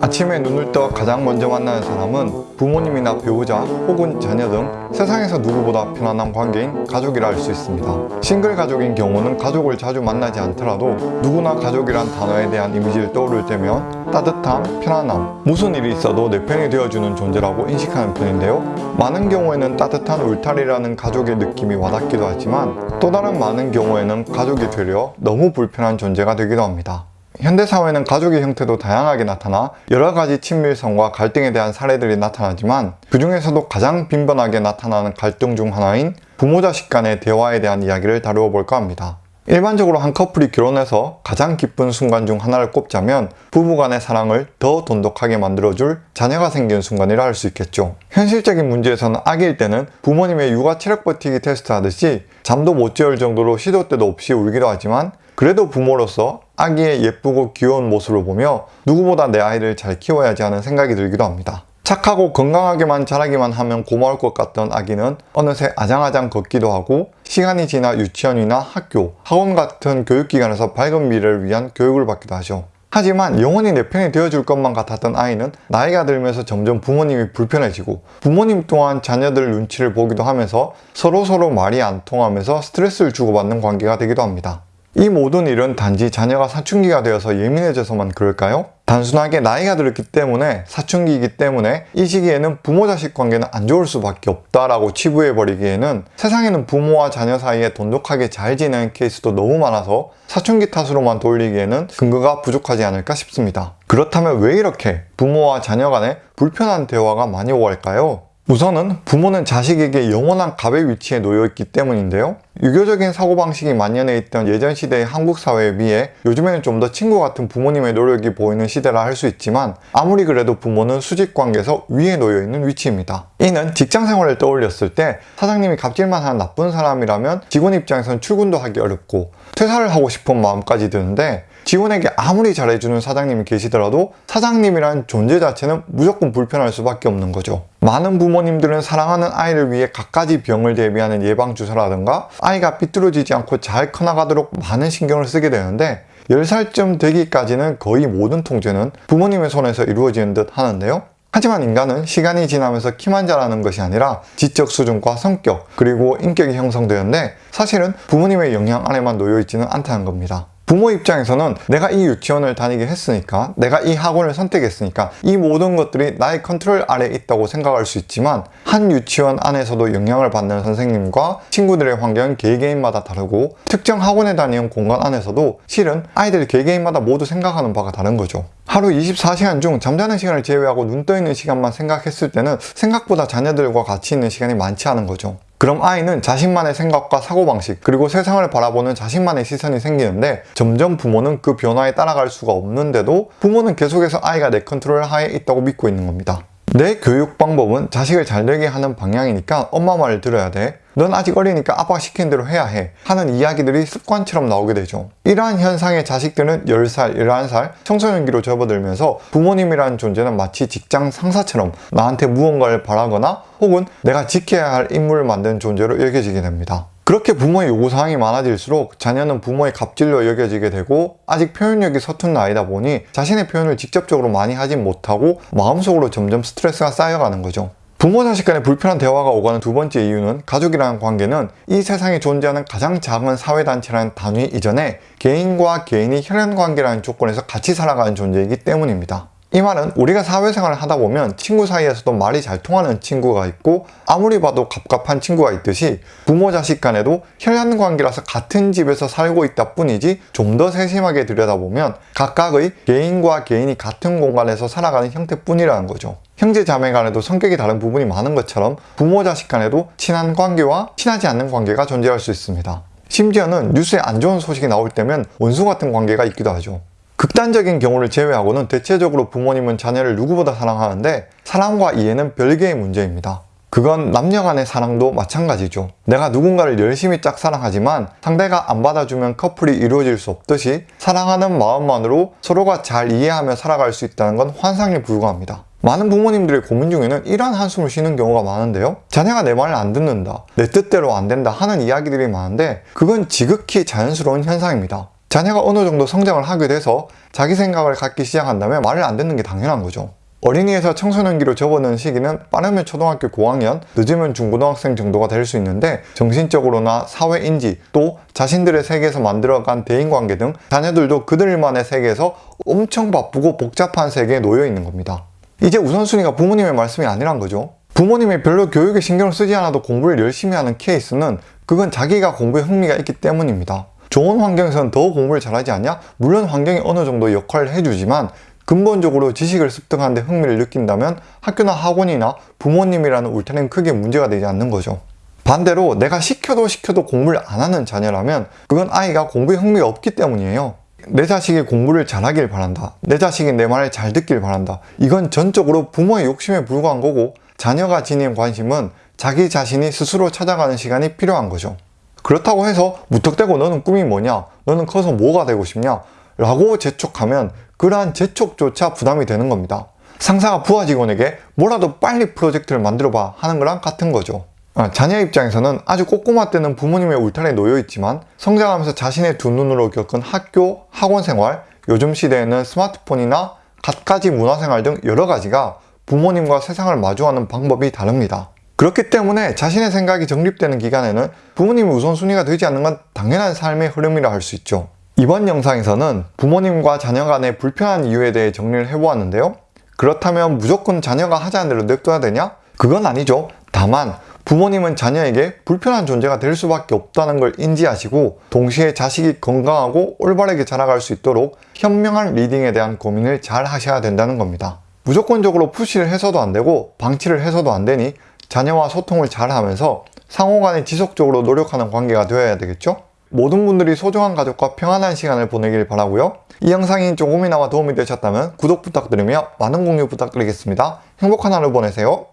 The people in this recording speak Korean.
아침에 눈을 떠 가장 먼저 만나는 사람은 부모님이나 배우자 혹은 자녀 등 세상에서 누구보다 편안한 관계인 가족이라 할 수 있습니다. 싱글 가족인 경우는 가족을 자주 만나지 않더라도 누구나 가족이란 단어에 대한 이미지를 떠오를 때면 따뜻함, 편안함, 무슨 일이 있어도 내 편이 되어주는 존재라고 인식하는 편인데요. 많은 경우에는 따뜻한 울타리라는 가족의 느낌이 와닿기도 하지만 또 다른 많은 경우에는 가족이 되려 너무 불편한 존재가 되기도 합니다. 현대사회는 가족의 형태도 다양하게 나타나 여러 가지 친밀성과 갈등에 대한 사례들이 나타나지만 그 중에서도 가장 빈번하게 나타나는 갈등 중 하나인 부모-자식 간의 대화에 대한 이야기를 다루어 볼까 합니다. 일반적으로 한 커플이 결혼해서 가장 기쁜 순간 중 하나를 꼽자면 부부 간의 사랑을 더 돈독하게 만들어줄 자녀가 생기는 순간이라 할 수 있겠죠. 현실적인 문제에서는 아기일 때는 부모님의 육아 체력 버티기 테스트 하듯이 잠도 못 재울 정도로 시도 때도 없이 울기도 하지만 그래도 부모로서 아기의 예쁘고 귀여운 모습을 보며 누구보다 내 아이를 잘 키워야지 하는 생각이 들기도 합니다. 착하고 건강하게만 자라기만 하면 고마울 것 같던 아기는 어느새 아장아장 걷기도 하고 시간이 지나 유치원이나 학교, 학원 같은 교육기관에서 밝은 미래를 위한 교육을 받기도 하죠. 하지만 영원히 내 편이 되어줄 것만 같았던 아이는 나이가 들면서 점점 부모님이 불편해지고 부모님 또한 자녀들 눈치를 보기도 하면서 서로서로 말이 안 통하면서 스트레스를 주고받는 관계가 되기도 합니다. 이 모든 일은 단지 자녀가 사춘기가 되어서 예민해져서만 그럴까요? 단순하게 나이가 들었기 때문에 사춘기이기 때문에 이 시기에는 부모-자식 관계는 안 좋을 수밖에 없다라고 치부해버리기에는 세상에는 부모와 자녀 사이에 돈독하게 잘 지내는 케이스도 너무 많아서 사춘기 탓으로만 돌리기에는 근거가 부족하지 않을까 싶습니다. 그렇다면 왜 이렇게 부모와 자녀 간에 불편한 대화가 많이 오갈까요? 우선은 부모는 자식에게 영원한 갑의 위치에 놓여 있기 때문인데요. 유교적인 사고방식이 만연해 있던 예전 시대의 한국 사회에 비해 요즘에는 좀 더 친구 같은 부모님의 노력이 보이는 시대라 할 수 있지만 아무리 그래도 부모는 수직관계에서 위에 놓여 있는 위치입니다. 이는 직장 생활을 떠올렸을 때 사장님이 갑질만 하는 나쁜 사람이라면 직원 입장에서는 출근도 하기 어렵고 퇴사를 하고 싶은 마음까지 드는데 직원에게 아무리 잘해주는 사장님이 계시더라도 사장님이란 존재 자체는 무조건 불편할 수밖에 없는 거죠. 많은 부모님들은 사랑하는 아이를 위해 갖가지 병을 대비하는 예방주사라든가 아이가 삐뚤어지지 않고 잘 커나가도록 많은 신경을 쓰게 되는데 10살쯤 되기까지는 거의 모든 통제는 부모님의 손에서 이루어지는 듯 하는데요. 하지만 인간은 시간이 지나면서 키만 자라는 것이 아니라 지적 수준과 성격 그리고 인격이 형성되는데 사실은 부모님의 영향 아래만 놓여 있지는 않다는 겁니다. 부모 입장에서는 내가 이 유치원을 다니게 했으니까 내가 이 학원을 선택했으니까 이 모든 것들이 나의 컨트롤 아래에 있다고 생각할 수 있지만 한 유치원 안에서도 영향을 받는 선생님과 친구들의 환경은 개개인마다 다르고 특정 학원에 다니는 공간 안에서도 실은 아이들 개개인마다 모두 생각하는 바가 다른 거죠. 하루 24시간 중 잠자는 시간을 제외하고 눈 떠있는 시간만 생각했을 때는 생각보다 자녀들과 같이 있는 시간이 많지 않은 거죠. 그럼 아이는 자신만의 생각과 사고방식 그리고 세상을 바라보는 자신만의 시선이 생기는데 점점 부모는 그 변화에 따라갈 수가 없는데도 부모는 계속해서 아이가 내 컨트롤 하에 있다고 믿고 있는 겁니다. 내 교육 방법은 자식을 잘 되게 하는 방향이니까 엄마 말을 들어야 돼. 넌 아직 어리니까 아빠가 시킨 대로 해야 해. 하는 이야기들이 습관처럼 나오게 되죠. 이러한 현상의 자식들은 10살, 11살 청소년기로 접어들면서 부모님이라는 존재는 마치 직장 상사처럼 나한테 무언가를 바라거나 혹은 내가 지켜야 할 임무를 만드는 존재로 여겨지게 됩니다. 그렇게 부모의 요구사항이 많아질수록 자녀는 부모의 갑질로 여겨지게 되고 아직 표현력이 서툰 나이다 보니 자신의 표현을 직접적으로 많이 하진 못하고 마음속으로 점점 스트레스가 쌓여가는 거죠. 부모 자식 간의 불편한 대화가 오가는 두 번째 이유는 가족이라는 관계는 이 세상에 존재하는 가장 작은 사회단체라는 단위 이전에 개인과 개인이 혈연관계라는 조건에서 같이 살아가는 존재이기 때문입니다. 이 말은 우리가 사회생활을 하다 보면 친구 사이에서도 말이 잘 통하는 친구가 있고 아무리 봐도 갑갑한 친구가 있듯이 부모 자식 간에도 혈연 관계라서 같은 집에서 살고 있다 뿐이지 좀 더 세심하게 들여다보면 각각의 개인과 개인이 같은 공간에서 살아가는 형태뿐이라는 거죠. 형제 자매 간에도 성격이 다른 부분이 많은 것처럼 부모 자식 간에도 친한 관계와 친하지 않는 관계가 존재할 수 있습니다. 심지어는 뉴스에 안 좋은 소식이 나올 때면 원수 같은 관계가 있기도 하죠. 극단적인 경우를 제외하고는 대체적으로 부모님은 자녀를 누구보다 사랑하는데 사랑과 이해는 별개의 문제입니다. 그건 남녀 간의 사랑도 마찬가지죠. 내가 누군가를 열심히 짝사랑하지만 상대가 안 받아주면 커플이 이루어질 수 없듯이 사랑하는 마음만으로 서로가 잘 이해하며 살아갈 수 있다는 건 환상에 불과합니다. 많은 부모님들의 고민 중에는 이러한 한숨을 쉬는 경우가 많은데요. 자녀가 내 말을 안 듣는다, 내 뜻대로 안 된다 하는 이야기들이 많은데 그건 지극히 자연스러운 현상입니다. 자녀가 어느 정도 성장을 하게 돼서 자기 생각을 갖기 시작한다면 말을 안 듣는 게 당연한 거죠. 어린이에서 청소년기로 접어드는 시기는 빠르면 초등학교 고학년, 늦으면 중고등학생 정도가 될 수 있는데 정신적으로나 사회 인지 또 자신들의 세계에서 만들어간 대인관계 등 자녀들도 그들만의 세계에서 엄청 바쁘고 복잡한 세계에 놓여 있는 겁니다. 이제 우선순위가 부모님의 말씀이 아니란 거죠. 부모님이 별로 교육에 신경을 쓰지 않아도 공부를 열심히 하는 케이스는 그건 자기가 공부에 흥미가 있기 때문입니다. 좋은 환경에서는 더 공부를 잘하지 않냐? 물론 환경이 어느 정도 역할을 해주지만 근본적으로 지식을 습득하는 데 흥미를 느낀다면 학교나 학원이나 부모님이라는 울타리는 크게 문제가 되지 않는 거죠. 반대로 내가 시켜도 시켜도 공부를 안 하는 자녀라면 그건 아이가 공부에 흥미가 없기 때문이에요. 내 자식이 공부를 잘하길 바란다. 내 자식이 내 말을 잘 듣길 바란다. 이건 전적으로 부모의 욕심에 불과한 거고 자녀가 지닌 관심은 자기 자신이 스스로 찾아가는 시간이 필요한 거죠. 그렇다고 해서 무턱대고 너는 꿈이 뭐냐? 너는 커서 뭐가 되고 싶냐? 라고 재촉하면 그러한 재촉조차 부담이 되는 겁니다. 상사가 부하 직원에게 뭐라도 빨리 프로젝트를 만들어봐 하는 거랑 같은 거죠. 아, 자녀 입장에서는 아주 꼬꼬마 때는 부모님의 울타리에 놓여 있지만 성장하면서 자신의 두 눈으로 겪은 학교, 학원 생활, 요즘 시대에는 스마트폰이나 갖가지 문화생활 등 여러 가지가 부모님과 세상을 마주하는 방법이 다릅니다. 그렇기 때문에 자신의 생각이 정립되는 기간에는 부모님이 우선순위가 되지 않는 건 당연한 삶의 흐름이라 할 수 있죠. 이번 영상에서는 부모님과 자녀 간의 불편한 이유에 대해 정리를 해보았는데요. 그렇다면 무조건 자녀가 하자는 대로 냅둬야 되냐? 그건 아니죠. 다만 부모님은 자녀에게 불편한 존재가 될 수밖에 없다는 걸 인지하시고 동시에 자식이 건강하고 올바르게 자라갈 수 있도록 현명한 리딩에 대한 고민을 잘 하셔야 된다는 겁니다. 무조건적으로 푸시를 해서도 안 되고 방치를 해서도 안 되니 자녀와 소통을 잘 하면서 상호간에 지속적으로 노력하는 관계가 되어야 되겠죠? 모든 분들이 소중한 가족과 평안한 시간을 보내길 바라고요. 이 영상이 조금이나마 도움이 되셨다면 구독 부탁드리며 많은 공유 부탁드리겠습니다. 행복한 하루 보내세요.